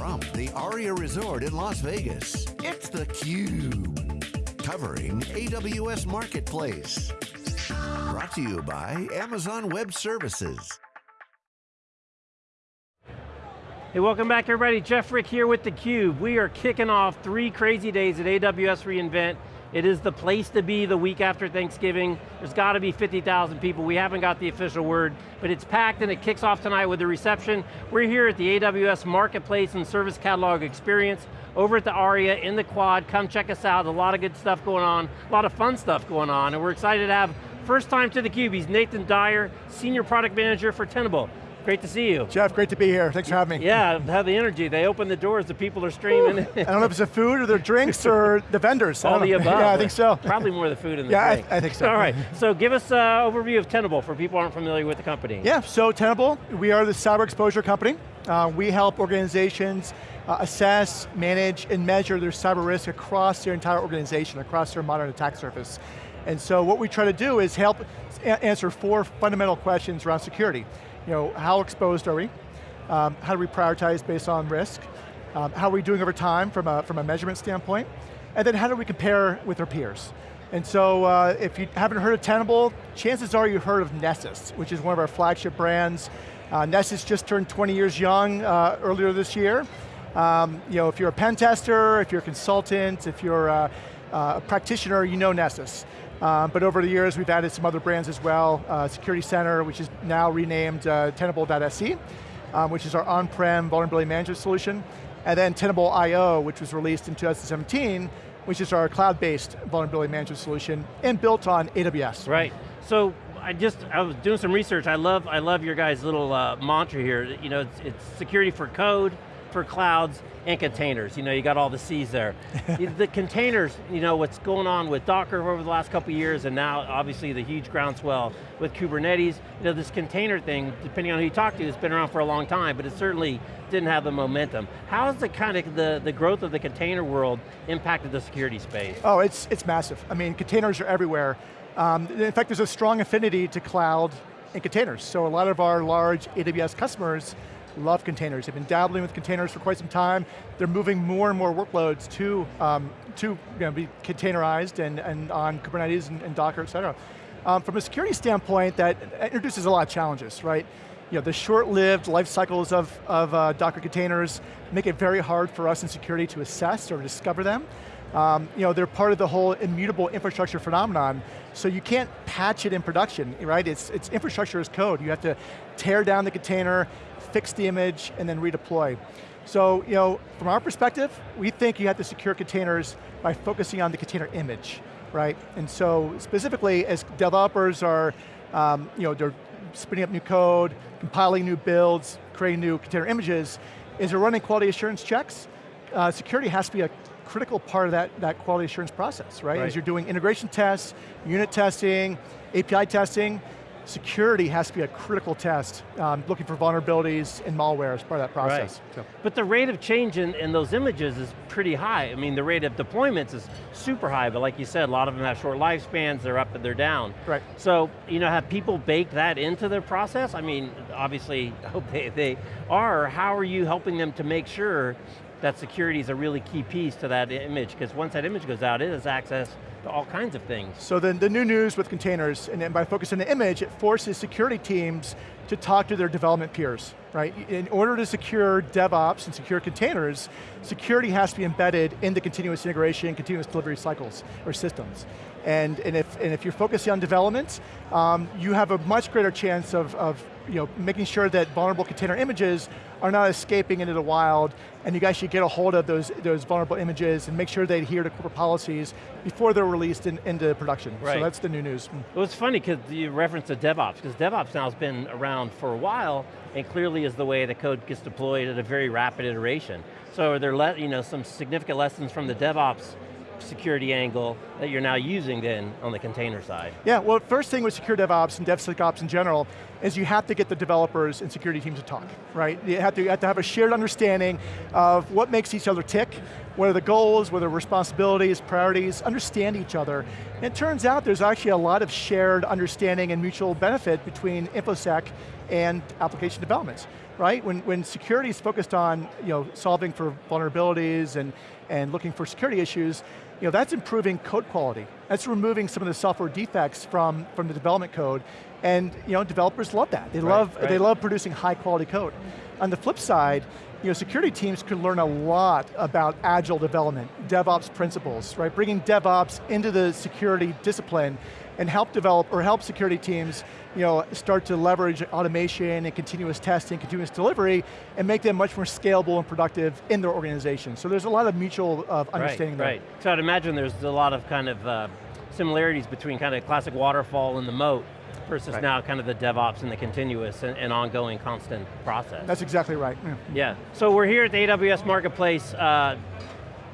From the Aria Resort in Las Vegas, it's theCUBE. Covering AWS Marketplace. Brought to you by Amazon Web Services. Hey, welcome back everybody. Jeff Frick here with theCUBE. We are kicking off three crazy days at AWS reInvent. It is the place to be the week after Thanksgiving. There's got to be 50,000 people. We haven't got the official word, but it's packed and it kicks off tonight with the reception. We're here at the AWS Marketplace and Service Catalog Experience over at the ARIA in the quad. Come check us out. A lot of good stuff going on, a lot of fun stuff going on, and we're excited to have first time to theCUBE. He's Nathan Dyer, Senior Product Manager for Tenable. Great to see you. Jeff, great to be here. Thanks for having me. Yeah, have the energy. They open the doors, the people are streaming. I don't know if it's the food or the drinks or the vendors. All the above. Yeah, I think so. Probably more the food and the yeah, drink. I, I think so. All right, so give us an overview of Tenable for people who aren't familiar with the company. Yeah, so Tenable, we are the cyber exposure company. Uh, we help organizations uh, assess, manage, and measure their cyber risk across their entire organization, across their modern attack surface. And so what we try to do is help answer four fundamental questions around security you know, how exposed are we? Um, how do we prioritize based on risk? Um, how are we doing over time from a, from a measurement standpoint? And then how do we compare with our peers? And so uh, if you haven't heard of Tenable, chances are you've heard of Nessus, which is one of our flagship brands. Uh, Nessus just turned 20 years young uh, earlier this year. Um, you know, if you're a pen tester, if you're a consultant, if you're a, a practitioner, you know Nessus. Um, but over the years, we've added some other brands as well. Uh, Security Center, which is now renamed uh, Tenable.sc, um, which is our on-prem vulnerability management solution. And then Tenable.io, which was released in 2017, which is our cloud-based vulnerability management solution and built on AWS. Right, so I just, I was doing some research. I love, I love your guys' little uh, mantra here. You know, it's, it's security for code, for clouds, and containers. You know, you got all the C's there. the containers, you know, what's going on with Docker over the last couple years, and now obviously the huge groundswell with Kubernetes. You know, this container thing, depending on who you talk to, it's been around for a long time, but it certainly didn't have the momentum. How has the kind of the, the growth of the container world impacted the security space? Oh, it's, it's massive. I mean, containers are everywhere. Um, in fact, there's a strong affinity to cloud and containers. So a lot of our large AWS customers love containers. They've been dabbling with containers for quite some time. They're moving more and more workloads to, um, to you know, be containerized and, and on Kubernetes and, and Docker, et cetera. Um, from a security standpoint, that introduces a lot of challenges, right? You know, the short-lived life cycles of, of uh, Docker containers make it very hard for us in security to assess or discover them. Um, you know, they're part of the whole immutable infrastructure phenomenon, so you can't patch it in production, right? It's, it's infrastructure as code. You have to tear down the container, fix the image, and then redeploy. So, you know, from our perspective, we think you have to secure containers by focusing on the container image, right? And so, specifically, as developers are, um, you know, they're spinning up new code, compiling new builds, creating new container images, as they're running quality assurance checks, uh, security has to be a critical part of that, that quality assurance process, right? right? As you're doing integration tests, unit testing, API testing, security has to be a critical test, um, looking for vulnerabilities and malware as part of that process. Right. So. But the rate of change in, in those images is pretty high. I mean, the rate of deployments is super high, but like you said, a lot of them have short lifespans, they're up and they're down. Right. So, you know, have people baked that into their process? I mean, obviously, I hope they, they are. How are you helping them to make sure that security is a really key piece to that image, because once that image goes out, it has access to all kinds of things. So the, the new news with containers, and by focusing on the image, it forces security teams to talk to their development peers, right? In order to secure DevOps and secure containers, security has to be embedded in the continuous integration, continuous delivery cycles, or systems. And, and, if, and if you're focusing on development, um, you have a much greater chance of, of you know, making sure that vulnerable container images are not escaping into the wild, and you guys should get a hold of those, those vulnerable images and make sure they adhere to corporate policies before they're released in, into production. Right. So that's the new news. Well, it's funny because you referenced the DevOps, because DevOps now has been around for a while, and clearly is the way the code gets deployed at a very rapid iteration. So are there you know, some significant lessons from the DevOps security angle that you're now using then on the container side? Yeah, well first thing with secure DevOps and DevSecOps in general is you have to get the developers and security teams to talk, right? You have to, you have, to have a shared understanding of what makes each other tick, what are the goals, what are the responsibilities, priorities, understand each other. And it turns out there's actually a lot of shared understanding and mutual benefit between InfoSec and application development. Right? When, when security is focused on you know, solving for vulnerabilities and, and looking for security issues, you know, that's improving code quality. That's removing some of the software defects from, from the development code. And you know, developers love that. They, right, love, right. they love producing high quality code. On the flip side, you know, security teams can learn a lot about agile development, DevOps principles, right? Bringing DevOps into the security discipline and help develop, or help security teams you know, start to leverage automation and continuous testing, continuous delivery, and make them much more scalable and productive in their organization. So there's a lot of mutual uh, understanding right, there. Right, so I'd imagine there's a lot of kind of uh, similarities between kind of classic waterfall and the moat versus right. now kind of the DevOps and the continuous and, and, ongoing constant process. That's exactly right. Yeah. yeah. So we're here at the AWS Marketplace. Uh,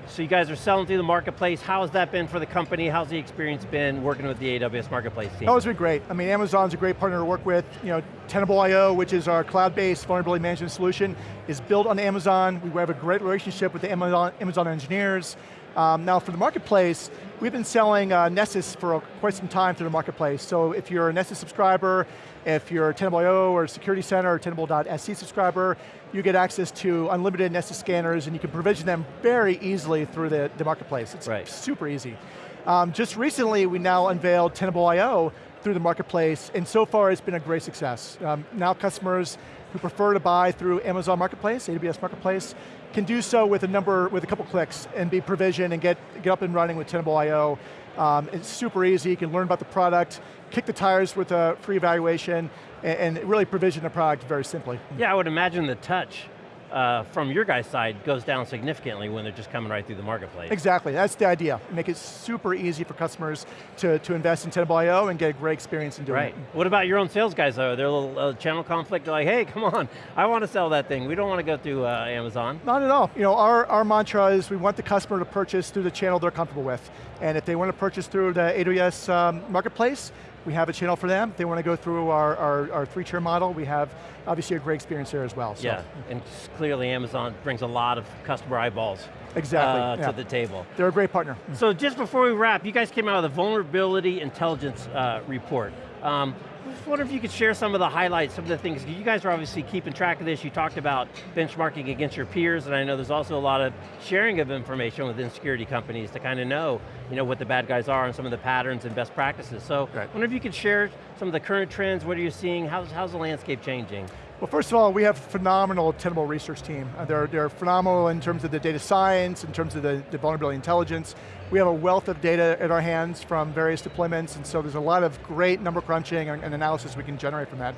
so you guys are selling through the marketplace. How has that been for the company? How's the experience been working with the AWS Marketplace team? Oh, it's been great. I mean, Amazon's a great partner to work with. You know, Tenable.io, which is our cloud-based vulnerability management solution, is built on Amazon. We have a great relationship with the Amazon, Amazon engineers. Um, now for the marketplace, we've been selling uh, Nessus for quite some time through the marketplace. So if you're a Nessus subscriber, if you're a Tenable.io or Security Center or Tenable.sc subscriber, you get access to unlimited Nessus scanners and you can provision them very easily through the, the marketplace. It's right. super easy. Um, just recently, we now unveiled Tenable.io through the marketplace, and so far it's been a great success. Um, now customers who prefer to buy through Amazon Marketplace, AWS Marketplace, can do so with a number, with a couple clicks and be provisioned and get, get up and running with Tenable.io. Um, it's super easy, you can learn about the product, kick the tires with a free evaluation, and, and really provision the product very simply. Yeah, I would imagine the touch uh, from your guys' side goes down significantly when they're just coming right through the marketplace. Exactly, that's the idea. Make it super easy for customers to, to invest in Tenable.io and get a great experience in doing right. it. What about your own sales guys though? They're a little uh, channel conflict, they're like, hey, come on, I want to sell that thing. We don't want to go through uh, Amazon. Not at all. You know, our, our mantra is we want the customer to purchase through the channel they're comfortable with. And if they want to purchase through the AWS um, marketplace, we have a channel for them. They want to go through our, our, our three-tier model, we have obviously a great experience there as well. So. Yeah, and clearly Amazon brings a lot of customer eyeballs exactly, uh, yeah. to the table. They're a great partner. So just before we wrap, you guys came out with a vulnerability intelligence uh, report. Um, just wonder if you could share some of the highlights, some of the things, you guys are obviously keeping track of this, you talked about benchmarking against your peers, and I know there's also a lot of sharing of information within security companies to kind of know, you know what the bad guys are and some of the patterns and best practices. So right. I wonder if you could share some of the current trends, what are you seeing, how's, how's the landscape changing? Well, first of all, we have a phenomenal Tenable research team. Uh, they're, they're phenomenal in terms of the data science, in terms of the, the vulnerability intelligence. We have a wealth of data at our hands from various deployments, and so there's a lot of great number crunching and, and analysis we can generate from that.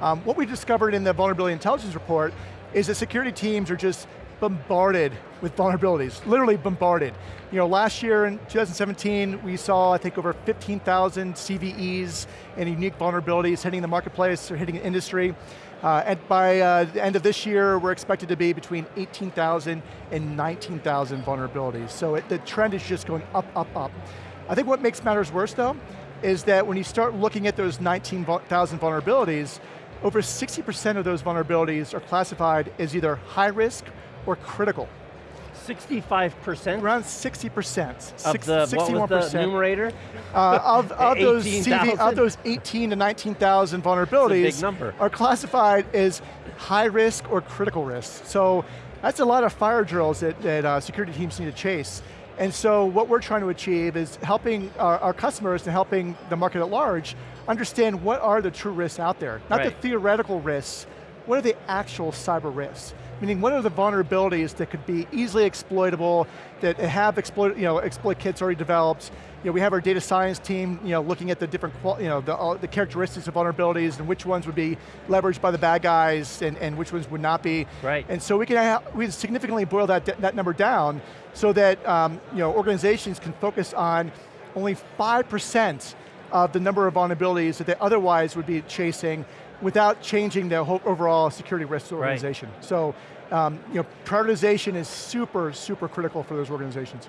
Um, what we discovered in the vulnerability intelligence report is that security teams are just bombarded with vulnerabilities, literally bombarded. You know, last year in 2017, we saw, I think, over 15,000 CVEs and unique vulnerabilities hitting the marketplace or hitting the industry. Uh, and by uh, the end of this year, we're expected to be between 18,000 and 19,000 vulnerabilities. So it, the trend is just going up, up, up. I think what makes matters worse though, is that when you start looking at those 19,000 vulnerabilities, over 60% of those vulnerabilities are classified as either high risk or critical. 65%? Around 60%. Of Six, the, 61%. what was the numerator? Uh, of, of, those 18, of those 18 to 19,000 vulnerabilities number. are classified as high risk or critical risk. So that's a lot of fire drills that, that uh, security teams need to chase. And so what we're trying to achieve is helping our, our, customers and helping the market at large understand what are the true risks out there. Not right. the theoretical risks, what are the actual cyber risks? Meaning what are the vulnerabilities that could be easily exploitable, that have exploit, you know, exploit kits already developed. You know, we have our data science team you know, looking at the different, you know, the, all, the characteristics of vulnerabilities and which ones would be leveraged by the bad guys and, and which ones would not be. Right. And so we can we significantly boil that, that number down so that um, you know, organizations can focus on only 5% of the number of vulnerabilities that they otherwise would be chasing without changing the whole overall security risk organization. Right. So, um, you know, prioritization is super, super critical for those organizations.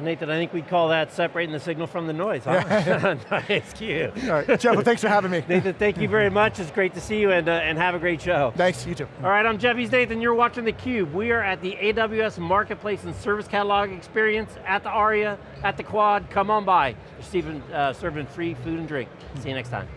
Nathan, I think we'd call that separating the signal from the noise, huh? nice, cute. All right, Jeff, well, thanks for having me. Nathan, thank you very much. It's great to see you and, uh, and have a great show. Thanks, you too. All right, I'm Jeff East Nathan, you're watching theCUBE. We are at the AWS Marketplace and Service Catalog Experience at the ARIA, at the Quad. Come on by. They're Stephen, uh, serving free food and drink. See you next time.